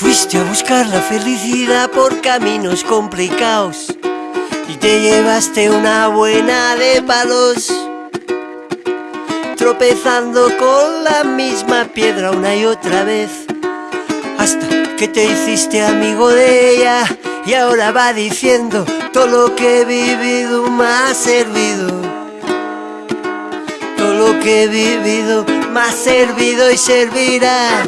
Fuiste a buscar la felicidad por caminos complicados y te llevaste una buena de palos, tropezando con la misma piedra una y otra vez, hasta que te hiciste amigo de ella y ahora va diciendo todo lo que he vivido me ha servido. Todo lo que he vivido me ha servido y servirá.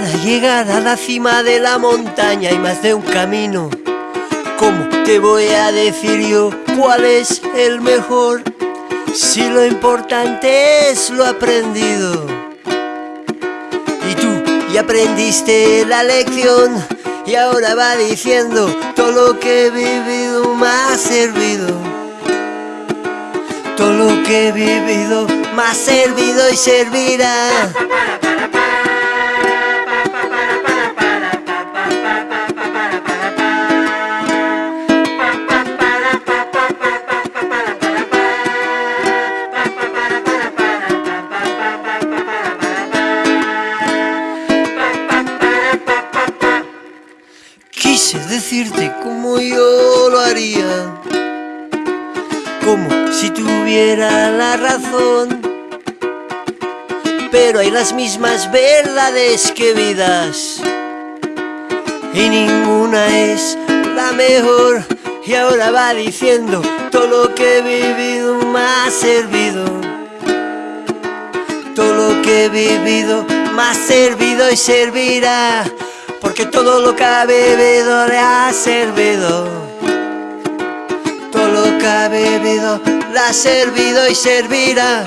Para llegar a la cima de la montaña hay más de un camino. ¿Cómo te voy a decir yo cuál es el mejor? Si lo importante es lo aprendido. Y tú ya aprendiste la lección y ahora va diciendo todo lo que he vivido me ha servido. Todo lo que he vivido me ha servido y servirá. Decirte como yo lo haría, como si tuviera la razón. Pero hay las mismas verdades que vidas, y ninguna es la mejor. Y ahora va diciendo todo lo que he vivido me ha servido. Todo lo que he vivido me ha servido y servirá. Porque todo lo que ha bebido le ha servido. Todo lo que ha bebido le ha servido y servirá.